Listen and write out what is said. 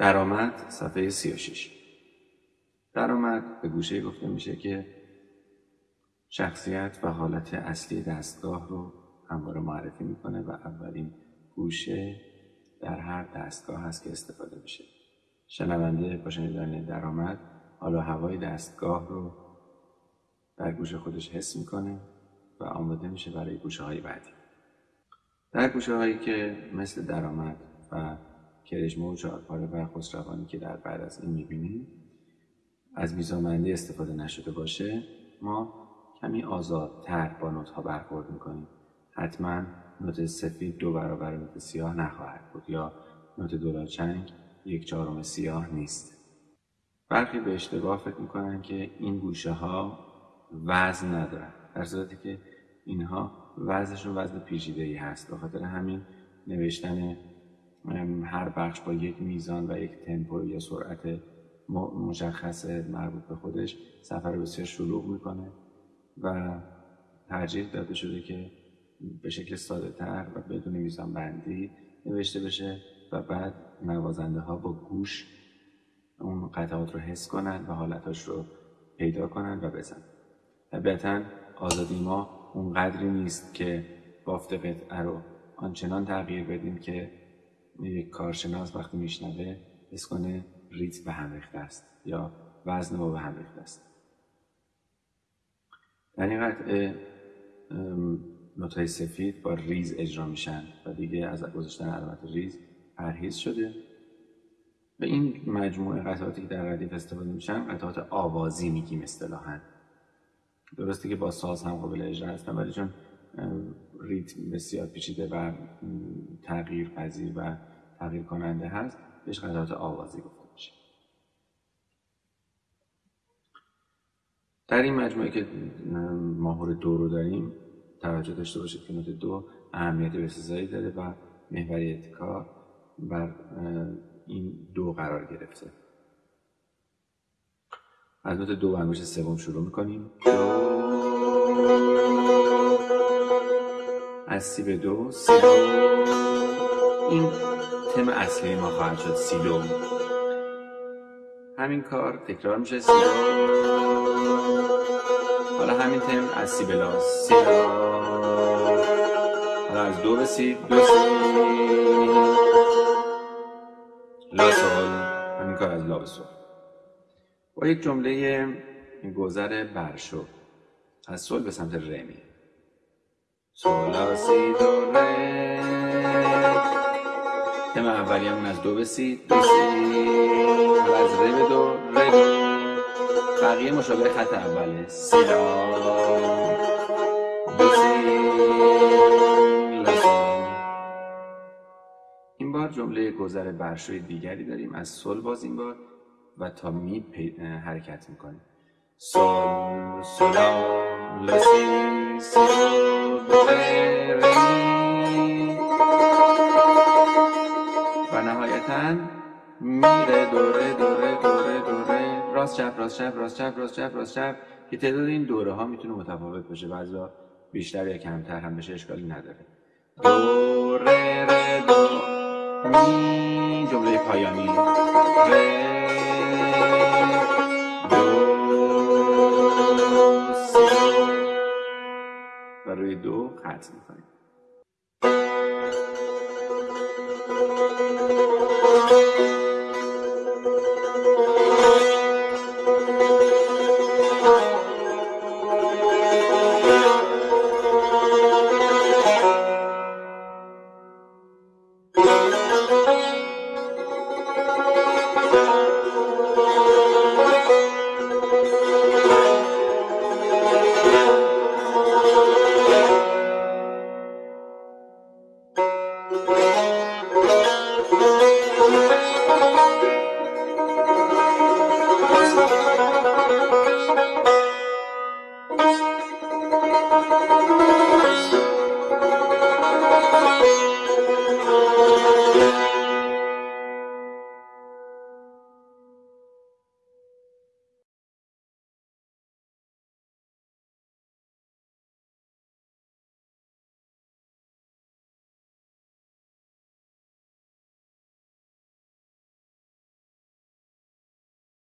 درآمد صفحه 36 درآمد به گوشه گفته میشه که شخصیت و حالت اصلی دستگاه رو همواره معرفی می‌کنه و اولین گوشه در هر دستگاه هست که استفاده میشه. شنونده با شنیدن درآمد حالا هوای دستگاه رو در گوش خودش حس می‌کنه و آماده میشه برای گوشه های بعدی. در گوشه هایی که مثل درآمد و کرشمه و چهارپاره و خسروانی که در بعد از این می‌بینیم از میزانبندی استفاده نشده باشه ما کمی آزادتر با نوت ها برخورد می‌کنیم. حتما نوت سفید دو برابر نوت سیاه نخواهد بود یا نوت دولاچنگ یک چهارم سیاه نیست. برخی به اشتباه فکر می‌کنن که این گوشه ها وزن ندارن در صورتی که اینها وزنشون وزن پیچیده ای هست. به خاطر همین نوشتن هر بخش با یک میزان و یک تمپو یا سرعت مشخص مربوط به خودش سفر بسیار شلوغ می‌کنه و ترجیح داده شده که به شکل ساده تر و بدون میزان بندی نوشته بشه و بعد نوازنده ها با گوش اون قطعات رو حس کنن و حالتاش رو پیدا کنن و بزن طبیعتا آزادی ما اون قدری نیست که بافت قطعه رو آنچنان تغییر بدیم که یک کارشناس وقتی میشنوه حس کنه ریتم به هم ریخته است یا وزن ما به هم ریخته است. در این قطعه نوتای سفید با ریز اجرا میشن و دیگه از گذاشتن علامت ریز پرهیز شده. به این مجموعه قطعاتی که در ردیف استفاده میشن قطعات آوازی میگیم اصطلاحا. درسته که با ساز هم قابل اجرا هستن ولی چون ریتم بسیار پیچیده و تغییر پذیر و تغییر کننده هست بهش قطعات آوازی گفته میشه. در این مجموعه که ماهور دو رو داریم توجه داشته باشید که نوت دو اهمیت بسزایی داره و محوریت کار بر این دو قرار گرفته. از نوت دو و سوم شروع می‌کنیم. از سی به دو سی دو این تم اصلی ما خواهد شد سی دو. همین کار تکرار میشه سی دو. حالا همین تم از سی به لا سی لا حالا از دو به سی دو سی لا سول همین کار از لا به سول با یک جمله گذر برشو. از سول به سمت ره می سول سی دو ره تم اولی همون از دو به سی دو سی. از ره به دو ره بقیه مشابه خط اوله. سی لا دو سی. این بار جمله گذر برشوی دیگری داریم. از سل باز این بار و تا می حرکت می‌کنیم. سل سلا لسی سی و میره دوره دوره دوره دوره. راست چپ راست چپ راست چپ راست چپ راست چپ که تعداد این دوره ها می‌تونه متفاوت باشه. بعضا بیشتر یا کمتر هم بشه اشکالی نداره. دوره ره دو می جمله پایانی. ره add something.